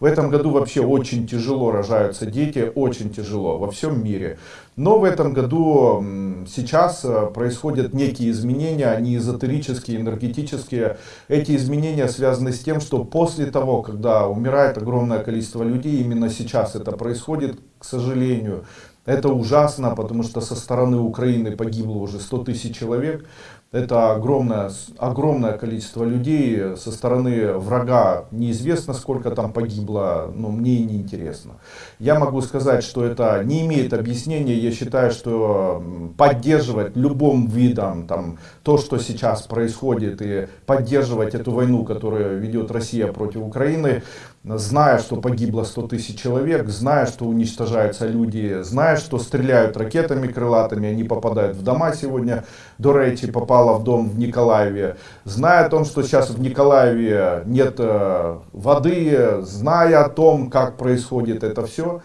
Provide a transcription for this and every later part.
В этом году вообще очень тяжело рожаются дети, очень тяжело во всем мире. Но в этом году сейчас э, происходят некие изменения, они эзотерические, энергетические. Эти изменения связаны с тем, что после того, когда умирает огромное количество людей, именно сейчас это происходит, к сожалению, это ужасно, потому что со стороны Украины погибло уже 100 тысяч человек. Это огромное, огромное количество людей. Со стороны врага неизвестно, сколько там погибло, но мне и не интересно. Я могу сказать, что это не имеет объяснения. Я считаю, что поддерживать любым видом там, то, что сейчас происходит, и поддерживать эту войну, которую ведет Россия против Украины, зная, что погибло 100 тысяч человек, зная, что уничтожаются люди, зная, что стреляют ракетами крылатыми, они попадают в дома сегодня. До речи попала в дом в Николаеве. Зная о том, что сейчас в Николаеве нет э, воды, зная о том, как происходит это все,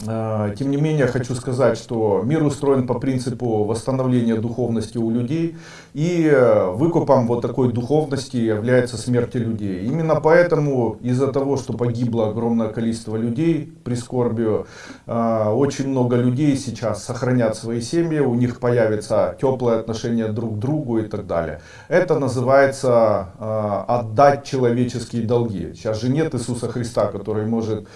тем не менее, хочу сказать, что мир устроен по принципу восстановления духовности у людей. И э, выкупом вот такой духовности является смерть людей. Именно поэтому, из-за того, что погибло огромное количество людей, прискорбию, э, очень много людей сейчас сохранят свои семьи, у них появится теплое отношение друг к другу и так далее. Это называется отдать человеческие долги. Сейчас же нет Иисуса Христа, который может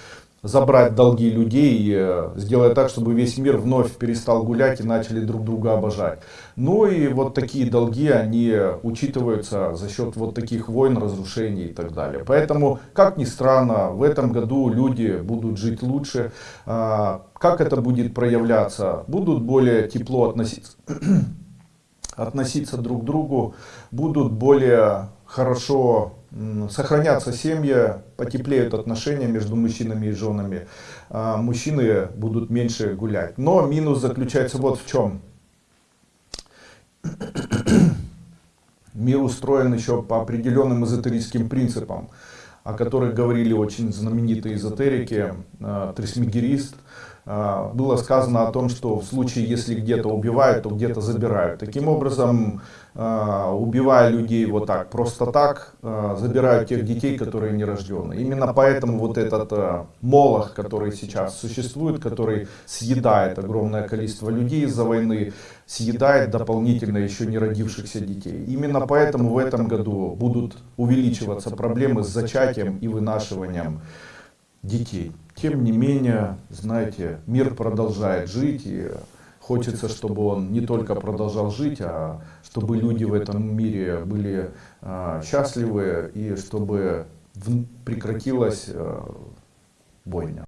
забрать долги людей э, сделать так, чтобы весь мир вновь перестал гулять и начали друг друга обожать. Ну и вот такие долги, они учитываются за счет вот таких войн, разрушений и так далее. Поэтому, как ни странно, в этом году люди будут жить лучше. А, как это будет проявляться? Будут более тепло относиться, относиться друг к другу, будут более хорошо сохранятся семьи, потеплеют отношения между мужчинами и женами, а мужчины будут меньше гулять. Но минус заключается вот в чем. Мир устроен еще по определенным эзотерическим принципам, о которых говорили очень знаменитые эзотерики, а, Трисмегерист, было сказано о том, что в случае, если где-то убивают, то где-то забирают. Таким образом, а, убивая людей вот так, просто так, а, забирают тех детей, которые не рождены. Именно поэтому вот этот молох, который сейчас существует, который съедает огромное количество людей из-за войны, съедает дополнительно еще не родившихся детей. Именно поэтому в этом году будут увеличиваться проблемы с зачатием и вынашиванием детей. Тем не менее, знаете, мир продолжает жить, и хочется, чтобы он не только продолжал жить, а чтобы люди в этом мире были а, счастливы, и чтобы прекратилась а, бойня.